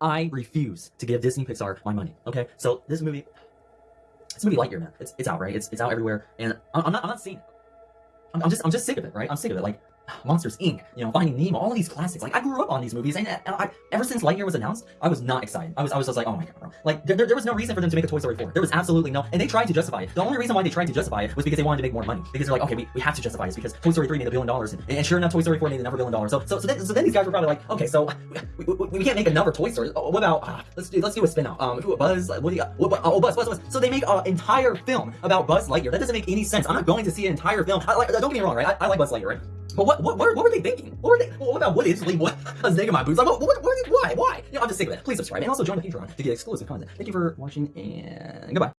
I refuse to give Disney Pixar my money. Okay, so this movie, this movie Lightyear, man, it's it's out, right? It's it's out everywhere, and I'm, I'm not I'm not seeing it. I'm, I'm just I'm just sick of it, right? I'm sick of it. Like Monsters Inc., you know, Finding Nemo, all of these classics. Like I grew up on these movies, and, and I, ever since Lightyear was announced, I was not excited. I was I was just like, oh my god, bro. Like there, there, was no reason for them to make a Toy Story 4. There was absolutely no, and they tried to justify it. The only reason why they tried to justify it was because they wanted to make more money. Because they're like, okay, we, we have to justify this because Toy Story 3 made a billion dollars, and, and sure enough, Toy Story 4 made another billion dollars. So so so then, so then these guys were probably like, okay, so we, we, we can't make another Toy Story. Oh, what about uh, let's do let's do a spin-off. Um, Buzz? What do you? What, oh, Buzz, Buzz, Buzz. So they make an entire film about Buzz Lightyear. That doesn't make any sense. I'm not going to see an entire film. I like, don't get me wrong, right? I, I like Buzz Lightyear, right? But what, what, what, what were they thinking? What were they? What about Woody instantly? What? I was digging my boots. Like, what, what, what, why? Why? You know, I'm just sick of it. Please subscribe and also join the Patreon to get exclusive content. Thank you for watching and goodbye.